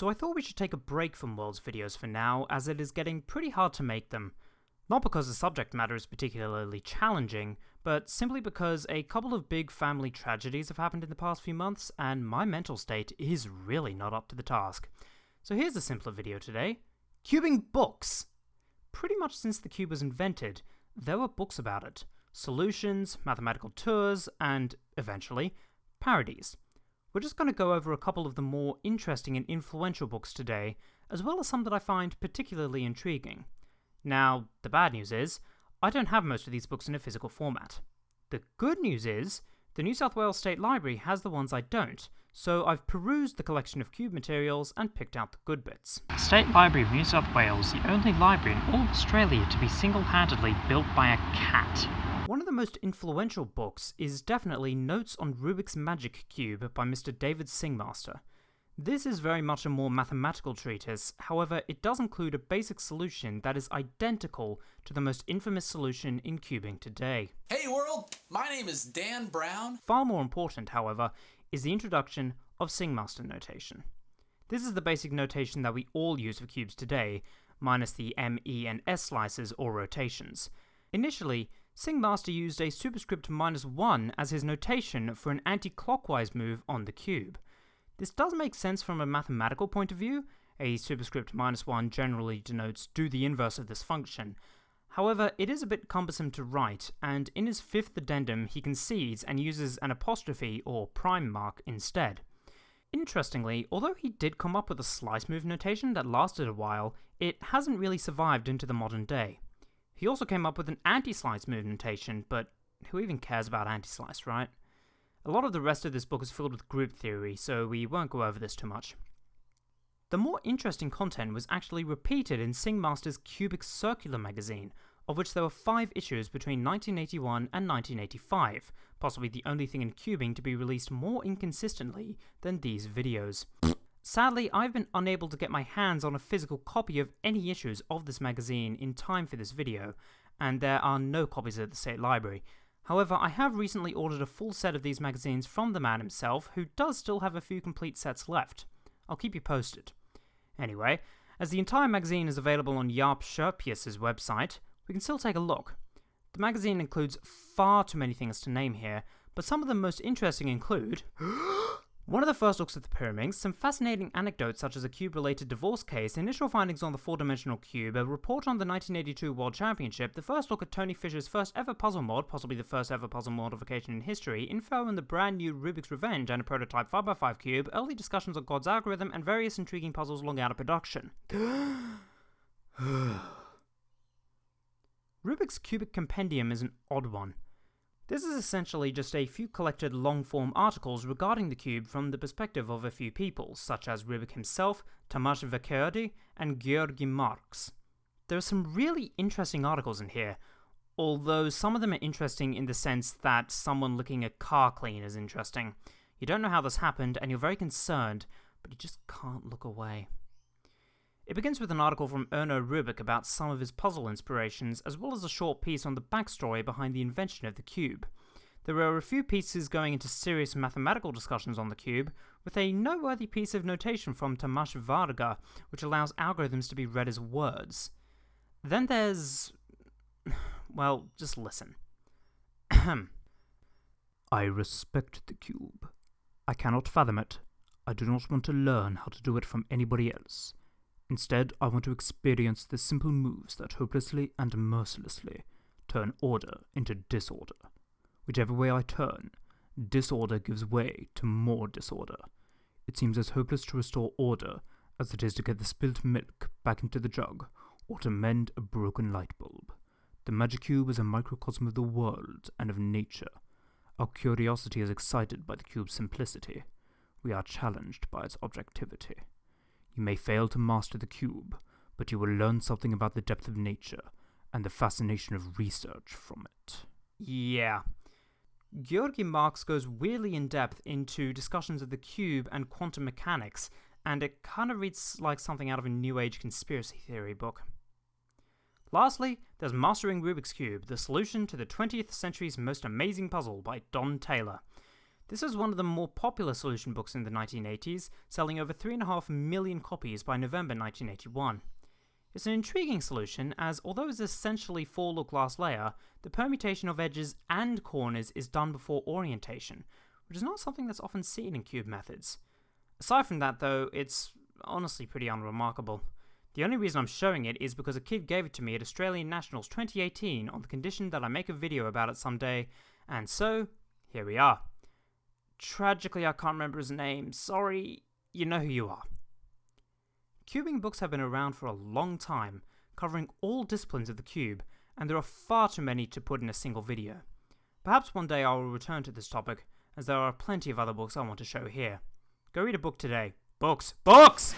so I thought we should take a break from Worlds videos for now, as it is getting pretty hard to make them. Not because the subject matter is particularly challenging, but simply because a couple of big family tragedies have happened in the past few months, and my mental state is really not up to the task. So here's a simpler video today. Cubing books! Pretty much since the cube was invented, there were books about it. Solutions, mathematical tours, and, eventually, parodies. We're just going to go over a couple of the more interesting and influential books today, as well as some that I find particularly intriguing. Now, the bad news is, I don't have most of these books in a physical format. The good news is, the New South Wales State Library has the ones I don't, so I've perused the collection of cube materials and picked out the good bits. State Library of New South Wales, the only library in all of Australia to be single-handedly built by a cat. One of the most influential books is definitely Notes on Rubik's Magic Cube by Mr. David Singmaster. This is very much a more mathematical treatise, however, it does include a basic solution that is identical to the most infamous solution in cubing today. Hey world, my name is Dan Brown. Far more important, however, is the introduction of Singmaster notation. This is the basic notation that we all use for cubes today, minus the M, E, and S slices or rotations. Initially, Singmaster used a superscript minus 1 as his notation for an anti-clockwise move on the cube. This does make sense from a mathematical point of view, a superscript minus 1 generally denotes do the inverse of this function. However, it is a bit cumbersome to write, and in his fifth addendum he concedes and uses an apostrophe or prime mark instead. Interestingly, although he did come up with a slice move notation that lasted a while, it hasn't really survived into the modern day. He also came up with an anti-slice move notation, but who even cares about anti-slice, right? A lot of the rest of this book is filled with group theory, so we won't go over this too much. The more interesting content was actually repeated in Singmaster's Cubic Circular magazine, of which there were five issues between 1981 and 1985, possibly the only thing in cubing to be released more inconsistently than these videos. Sadly, I've been unable to get my hands on a physical copy of any issues of this magazine in time for this video, and there are no copies at the State Library. However, I have recently ordered a full set of these magazines from the man himself, who does still have a few complete sets left. I'll keep you posted. Anyway, as the entire magazine is available on Jaap Scherphuis's website, we can still take a look. The magazine includes far too many things to name here, but some of the most interesting include One of the first looks at the Pyraminx, some fascinating anecdotes such as a cube-related divorce case, initial findings on the four-dimensional cube, a report on the 1982 World Championship, the first look at Tony Fisher's first ever puzzle mod, possibly the first ever puzzle modification in history, info on the brand new Rubik's Revenge and a prototype 5x5 cube, early discussions on God's algorithm, and various intriguing puzzles long out of production. Rubik's Cubic Compendium is an odd one. This is essentially just a few collected long-form articles regarding the cube from the perspective of a few people, such as Rubik himself, Tomasz Vekerdy, and Georgi Marx. There are some really interesting articles in here, although some of them are interesting in the sense that someone looking a car clean is interesting. You don't know how this happened, and you're very concerned, but you just can't look away. It begins with an article from Erno Rubik about some of his puzzle inspirations, as well as a short piece on the backstory behind the invention of the cube. There are a few pieces going into serious mathematical discussions on the cube, with a noteworthy piece of notation from Tomasz Varga, which allows algorithms to be read as words. Then there's. well, just listen. I respect the cube. I cannot fathom it. I do not want to learn how to do it from anybody else. Instead, I want to experience the simple moves that hopelessly and mercilessly turn order into disorder. Whichever way I turn, disorder gives way to more disorder. It seems as hopeless to restore order as it is to get the spilt milk back into the jug or to mend a broken light bulb. The magic cube is a microcosm of the world and of nature. Our curiosity is excited by the cube's simplicity. We are challenged by its objectivity. You may fail to master the cube, but you will learn something about the depth of nature and the fascination of research from it. Yeah. Georgi Marx goes weirdly in depth into discussions of the cube and quantum mechanics, and it kind of reads like something out of a New Age conspiracy theory book. Lastly, there's Mastering Rubik's Cube, the solution to the 20th century's most amazing puzzle by Don Taylor. This was one of the more popular solution books in the 1980s, selling over 3.5 million copies by November 1981. It's an intriguing solution as, although it's essentially four-look last layer, the permutation of edges and corners is done before orientation, which is not something that's often seen in cube methods. Aside from that though, it's honestly pretty unremarkable. The only reason I'm showing it is because a kid gave it to me at Australian Nationals 2018 on the condition that I make a video about it someday, and so, here we are. Tragically, I can't remember his name. Sorry, you know who you are. Cubing books have been around for a long time, covering all disciplines of the cube, and there are far too many to put in a single video. Perhaps one day I will return to this topic, as there are plenty of other books I want to show here. Go read a book today. Books! Books!